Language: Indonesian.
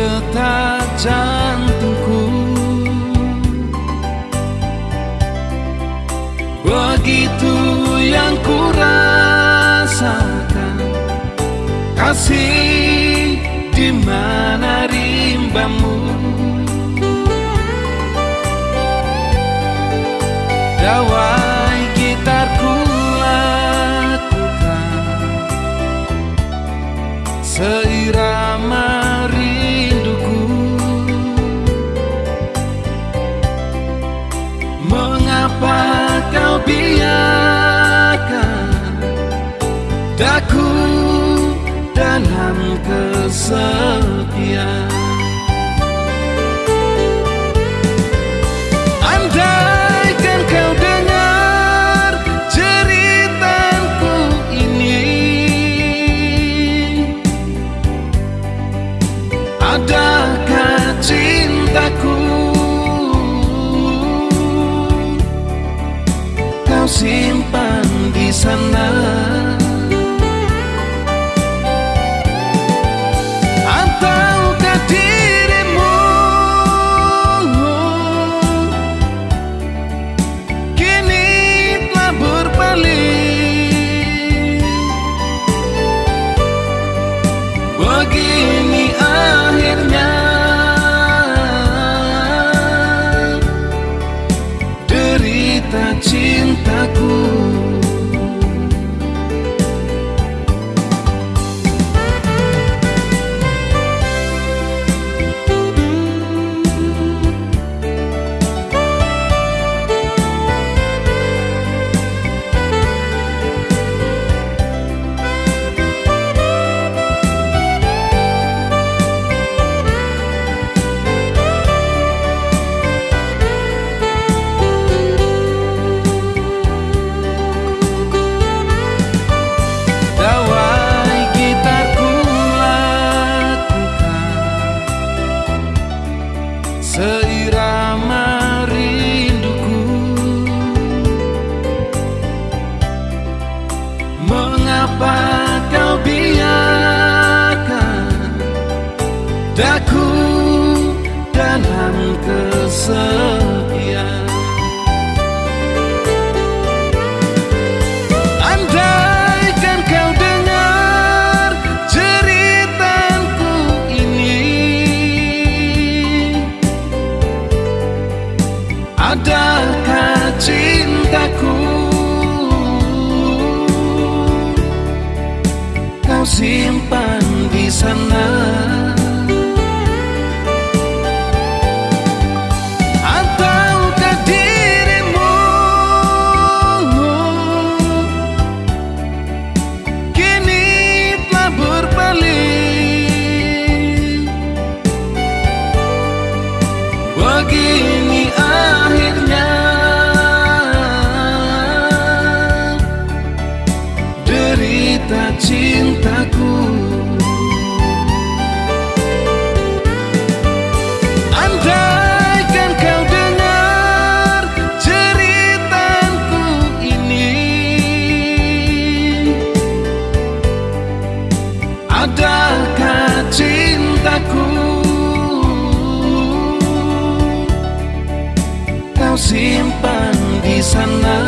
berdetak jantungku. Begitu yang ku rasakan Kasih di mana rimbamu. Dawah Daku dalam kesepian. Andaikan kau dengar ceritaku ini. Adakah cintaku? Kau simpan di sana kesepian. Andaikan kau dengar ceritaku ini. Adakah cintaku? Kau simpan Adakah cintaku? Kau simpan di sana